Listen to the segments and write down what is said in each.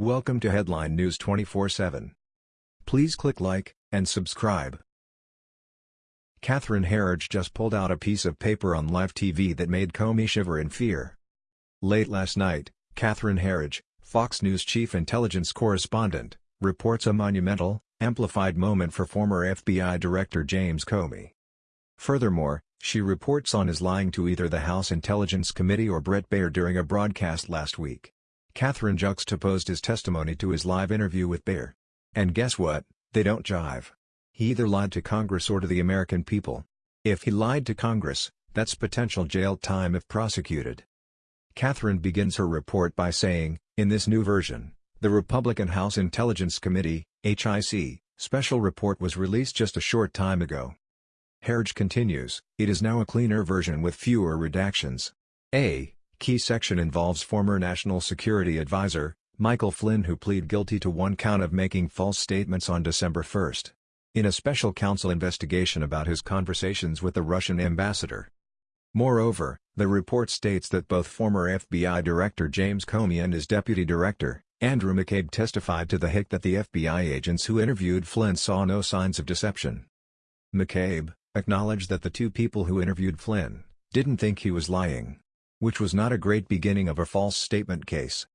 Welcome to Headline News 24/7. Please click like and subscribe. Catherine Herridge just pulled out a piece of paper on live TV that made Comey shiver in fear. Late last night, Catherine Herridge, Fox News chief intelligence correspondent, reports a monumental, amplified moment for former FBI Director James Comey. Furthermore, she reports on his lying to either the House Intelligence Committee or Bret Baier during a broadcast last week. Catherine juxtaposed his testimony to his live interview with Baier. And guess what, they don't jive. He either lied to Congress or to the American people. If he lied to Congress, that's potential jail time if prosecuted. Catherine begins her report by saying, in this new version, the Republican House Intelligence Committee, HIC, special report was released just a short time ago. Herridge continues, it is now a cleaner version with fewer redactions. A, Key section involves former National Security Advisor, Michael Flynn who plead guilty to one count of making false statements on December 1. In a special counsel investigation about his conversations with the Russian ambassador. Moreover, the report states that both former FBI Director James Comey and his Deputy Director, Andrew McCabe testified to the HIC that the FBI agents who interviewed Flynn saw no signs of deception. McCabe, acknowledged that the two people who interviewed Flynn, didn't think he was lying which was not a great beginning of a false statement case.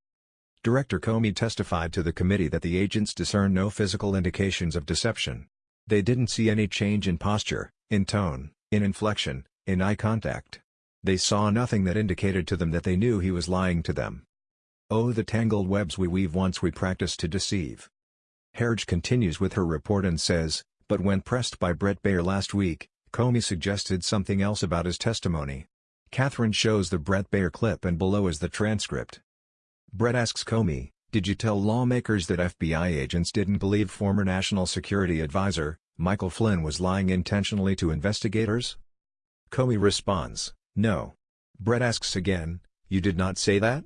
Director Comey testified to the committee that the agents discerned no physical indications of deception. They didn't see any change in posture, in tone, in inflection, in eye contact. They saw nothing that indicated to them that they knew he was lying to them. Oh the tangled webs we weave once we practice to deceive. Herridge continues with her report and says, but when pressed by Bret Baier last week, Comey suggested something else about his testimony. Catherine shows the Bret Baier clip and below is the transcript. Bret asks Comey, did you tell lawmakers that FBI agents didn't believe former National Security Advisor, Michael Flynn was lying intentionally to investigators? Comey responds, no. Bret asks again, you did not say that?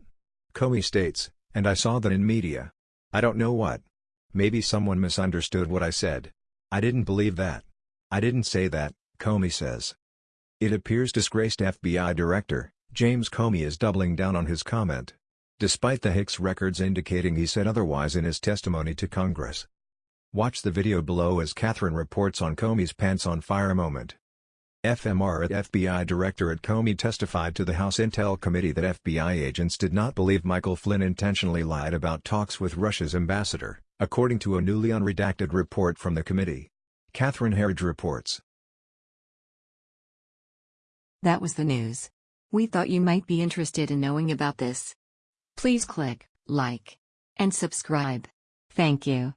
Comey states, and I saw that in media. I don't know what. Maybe someone misunderstood what I said. I didn't believe that. I didn't say that, Comey says. It appears disgraced FBI Director, James Comey is doubling down on his comment. Despite the Hicks records indicating he said otherwise in his testimony to Congress. Watch the video below as Catherine reports on Comey's pants on fire moment. FMR at FBI Director at Comey testified to the House Intel Committee that FBI agents did not believe Michael Flynn intentionally lied about talks with Russia's ambassador, according to a newly unredacted report from the committee. Catherine Herridge reports. That was the news. We thought you might be interested in knowing about this. Please click like and subscribe. Thank you.